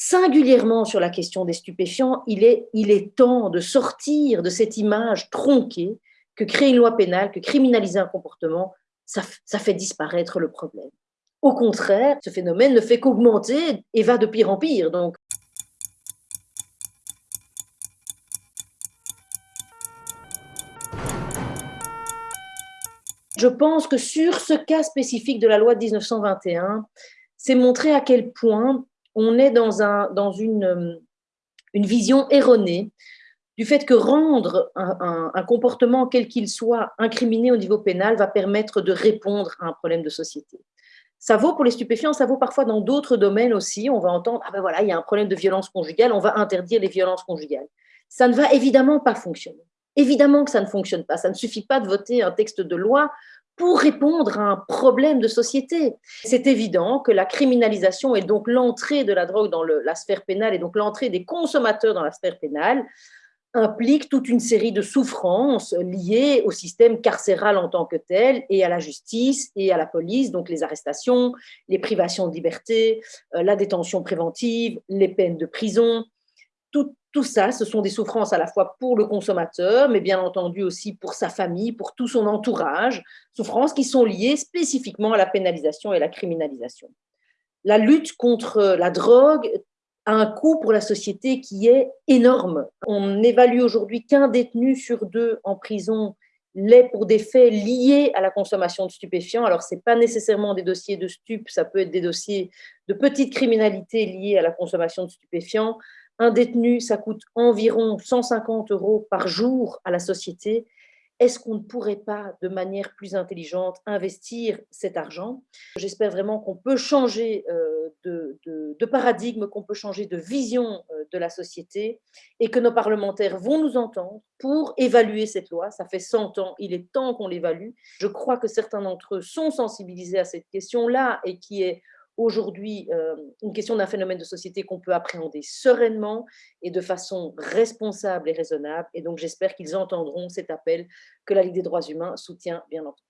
singulièrement sur la question des stupéfiants, il est, temps de sortir de cette image tronquée que créer une loi pénale, que criminaliser un comportement, ça, ça fait disparaître le problème. Au contraire, ce phénomène ne fait qu'augmenter et va de pire en pire. Donc, Je pense que sur ce cas spécifique de la loi de 1921, c'est montrer à quel point on est dans, dans une, vision erronée du fait que rendre un, un comportement, quel qu'il soit, incriminé au niveau pénal va permettre de répondre à un problème de société. Ça vaut pour les stupéfiants, ça vaut parfois dans d'autres domaines aussi. On va entendre, ah ben voilà, il y a un problème de violence conjugale, on va interdire les violences conjugales. Ça ne va évidemment pas fonctionner. Évidemment que ça ne fonctionne pas. Ça ne suffit pas de voter un texte de loi pour répondre à un problème de société. C'est évident que la criminalisation et donc l'entrée de la drogue dans la sphère pénale et donc l'entrée des consommateurs dans la sphère pénale implique toute une série de souffrances liées au système carcéral en tant que tel et à la justice et à la police, donc les arrestations, les privations de liberté, euh, la détention préventive, les peines de prison, tout, tout ça, ce sont des souffrances à la fois pour le consommateur, mais bien entendu aussi pour sa famille, pour tout son entourage, souffrances qui sont liées spécifiquement à la pénalisation et la criminalisation. La lutte contre la drogue a un coût pour la société qui est énorme. On évalue aujourd'hui qu'un détenu sur deux en prison l'est pour des faits liés à la consommation de stupéfiants. Alors, ce n'est pas nécessairement des dossiers de stupes, ça peut être des dossiers de petite criminalité liés à la consommation de stupéfiants. Un détenu, ça coûte environ 150 euros par jour à la société. Est-ce qu'on ne pourrait pas, de manière plus intelligente, investir cet argent? J'espère vraiment qu'on peut changer euh, de, paradigme, qu'on peut changer de vision euh, de la société et que nos parlementaires vont nous entendre pour évaluer cette loi. Ça fait 100 ans, il est temps qu'on l'évalue. Je crois que certains d'entre eux sont sensibilisés à cette question-là et qui est aujourd'hui euh, une question d'un phénomène de société qu'on peut appréhender sereinement et de façon responsable et raisonnable. Et donc, j'espère qu'ils entendront cet appel que la Ligue des droits humains soutient, bien entendu.